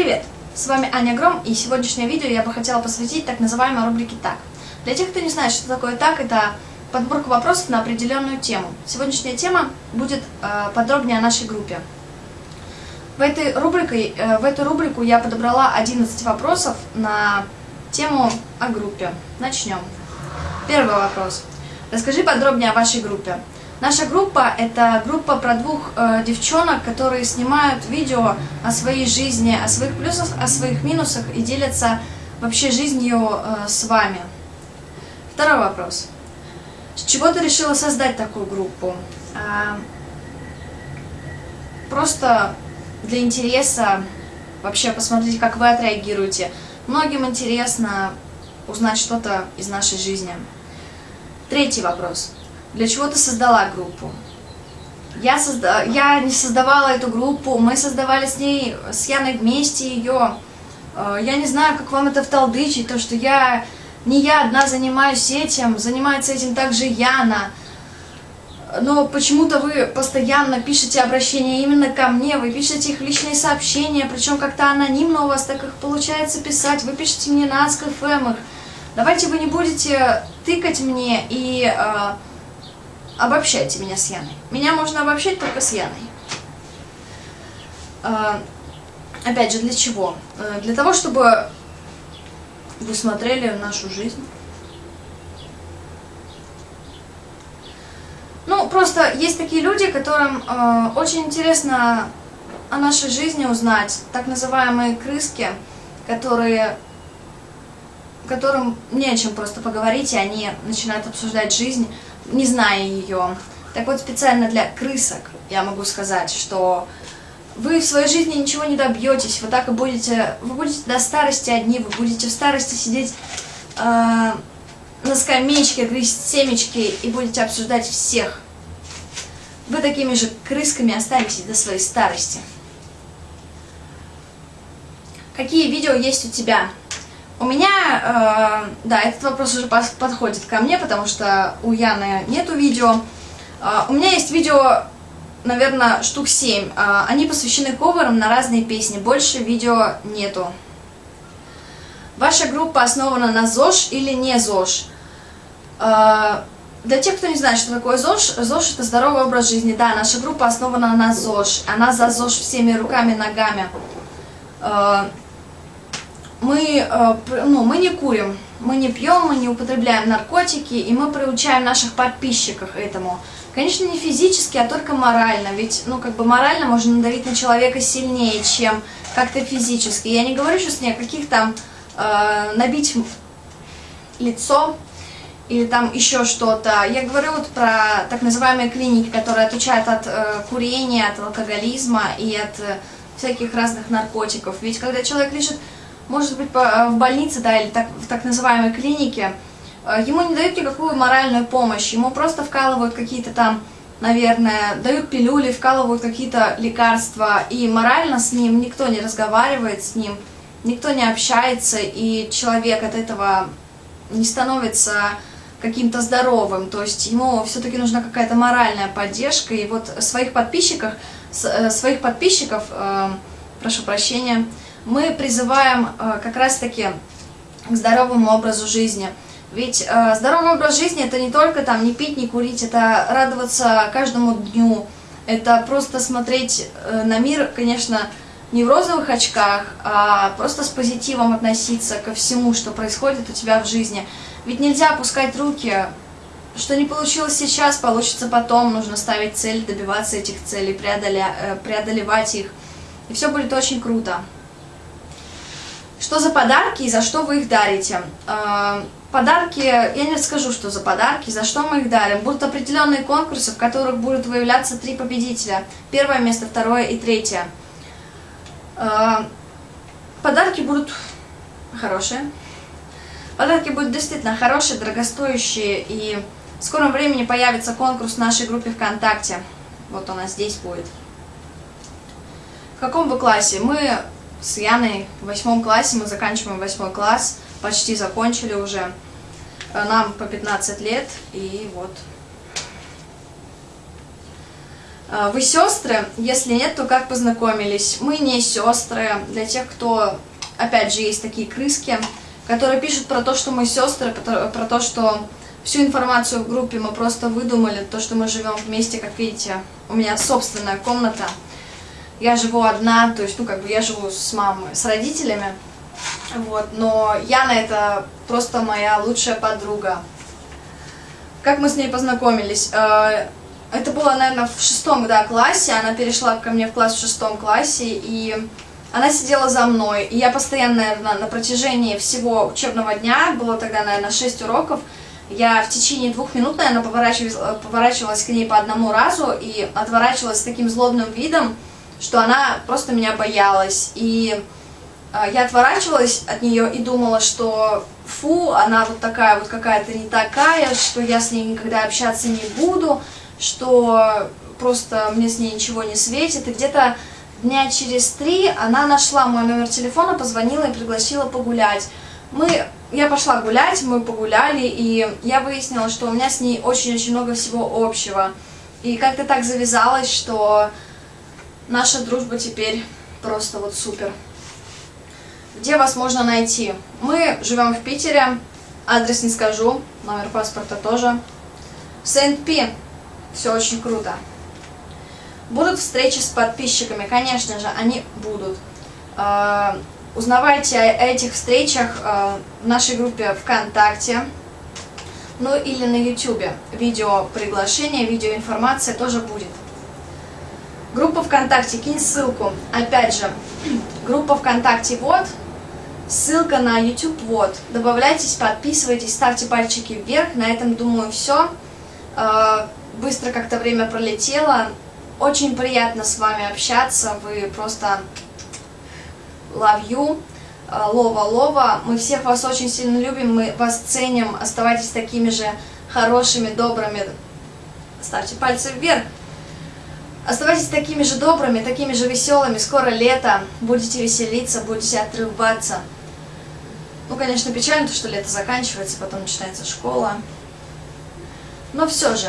Привет! С вами Аня Гром, и сегодняшнее видео я бы хотела посвятить так называемой рубрике «Так». Для тех, кто не знает, что такое «Так», это подборка вопросов на определенную тему. Сегодняшняя тема будет э, подробнее о нашей группе. В, этой рубрике, э, в эту рубрику я подобрала 11 вопросов на тему о группе. Начнем. Первый вопрос. Расскажи подробнее о вашей группе. Наша группа – это группа про двух э, девчонок, которые снимают видео о своей жизни, о своих плюсах, о своих минусах и делятся вообще жизнью э, с вами. Второй вопрос. С чего ты решила создать такую группу? А, просто для интереса вообще посмотреть, как вы отреагируете. Многим интересно узнать что-то из нашей жизни. Третий вопрос. Для чего ты создала группу? Я, созда... я не создавала эту группу, мы создавали с ней, с Яной вместе ее. Э, я не знаю, как вам это вталдычить, то, что я не я одна занимаюсь этим, занимается этим также Яна. Но почему-то вы постоянно пишете обращения именно ко мне, вы пишете их личные сообщения, причем как-то анонимно у вас так их получается писать, вы пишете мне на АСКФМ их. Давайте вы не будете тыкать мне и э, обобщайте меня с Яной. Меня можно обобщать только с Яной. А, опять же, для чего? А, для того, чтобы вы смотрели нашу жизнь. Ну, просто есть такие люди, которым э, очень интересно о нашей жизни узнать, так называемые крыски, которые, которым не о чем просто поговорить, и они начинают обсуждать жизнь не зная ее. Так вот, специально для крысок я могу сказать, что вы в своей жизни ничего не добьетесь, вы так и будете, вы будете до старости одни, вы будете в старости сидеть э, на скамеечке, грызть семечки и будете обсуждать всех. Вы такими же крысками останетесь до своей старости. Какие видео есть у тебя? У меня, э, да, этот вопрос уже подходит ко мне, потому что у Яны нету видео. Э, у меня есть видео, наверное, штук 7. Э, они посвящены коверам на разные песни, больше видео нету. Ваша группа основана на ЗОЖ или не ЗОЖ? Э, для тех, кто не знает, что такое ЗОЖ, ЗОЖ это здоровый образ жизни. Да, наша группа основана на ЗОЖ. Она за ЗОЖ всеми руками, ногами. Мы, э, ну, мы не курим, мы не пьем, мы не употребляем наркотики, и мы приучаем наших подписчиков этому. Конечно, не физически, а только морально, ведь, ну, как бы морально можно надавить на человека сильнее, чем как-то физически. Я не говорю сейчас ни о каких там э, набить лицо или там еще что-то. Я говорю вот про так называемые клиники, которые отучают от э, курения, от алкоголизма и от э, всяких разных наркотиков. Ведь когда человек лежит может быть, э, в больнице, да, или так, в так называемой клинике, э, ему не дают никакую моральную помощь, ему просто вкалывают какие-то там, наверное, дают пилюли, вкалывают какие-то лекарства, и морально с ним никто не разговаривает с ним, никто не общается, и человек от этого не становится каким-то здоровым, то есть ему все-таки нужна какая-то моральная поддержка, и вот своих подписчиков, э, своих подписчиков, прошу прощения, мы призываем э, как раз-таки к здоровому образу жизни. Ведь э, здоровый образ жизни это не только там не пить, не курить, это радоваться каждому дню, это просто смотреть э, на мир, конечно, не в розовых очках, а просто с позитивом относиться ко всему, что происходит у тебя в жизни. Ведь нельзя опускать руки, что не получилось сейчас, получится потом, нужно ставить цель, добиваться этих целей, преодолевать их, и все будет очень круто. Что за подарки и за что вы их дарите? А, подарки, я не расскажу, что за подарки, за что мы их дарим. Будут определенные конкурсы, в которых будут выявляться три победителя. Первое место, второе и третье. А, подарки будут хорошие. Подарки будут действительно хорошие, дорогостоящие. И в скором времени появится конкурс в нашей группе ВКонтакте. Вот у нас здесь будет. В каком вы классе? Мы с Яной в восьмом классе, мы заканчиваем восьмой класс, почти закончили уже. Э, нам по 15 лет, и вот. А, Вы сестры? Если нет, то как познакомились? Мы не сестры. Для тех, кто, опять же, есть такие крыски, которые пишут про то, что мы сестры, про то, что всю информацию в группе мы просто выдумали, то, что мы живем вместе, как видите, у меня собственная комната. Я живу одна, то есть, ну, как бы я живу с мамой, с родителями, вот, но Яна это просто моя лучшая подруга. Как мы с ней познакомились? Э, Это было, наверное, в шестом да, классе, она перешла ко мне в класс в шестом классе, и она сидела за мной, и я постоянно, наверное, на протяжении всего учебного дня, было тогда, наверное, 6 уроков, я в течение двух минут, наверное, поворачивалась, поворачивалась к ней по одному разу и отворачивалась с таким злобным видом, что она просто меня боялась. И э, я отворачивалась от нее и думала, что фу, она вот такая вот какая-то не такая, что я с ней никогда общаться не буду, что просто мне с ней ничего не светит. И где-то дня через три она нашла мой номер телефона, позвонила и пригласила погулять. Мы, я пошла гулять, мы погуляли, и я выяснила, что у меня с ней очень-очень много всего общего. И как-то так завязалось, что наша дружба теперь просто вот супер. Где вас можно найти? Мы живем в Питере, адрес не скажу, номер паспорта тоже. Сент-Пи, все очень круто. Будут встречи с подписчиками, конечно же, они будут. Э, Узнавайте о этих встречах э, в нашей группе ВКонтакте, ну или на YouTube. Видео приглашение, видеоинформация тоже будет. Группа ВКонтакте, кинь ссылку. Опять же, группа ВКонтакте вот, ссылка на YouTube вот. Добавляйтесь, подписывайтесь, ставьте пальчики вверх. На этом, думаю, все. Быстро как-то время пролетело. Очень приятно с вами общаться. Вы просто love you. Лова, Лова. Мы всех вас очень сильно любим, мы вас ценим. Оставайтесь такими же хорошими, добрыми. Ставьте пальцы вверх. Оставайтесь такими же добрыми, такими же веселыми. Скоро лето, будете веселиться, будете отрываться. Ну, конечно, печально, то, что лето заканчивается, потом начинается школа. Но все же,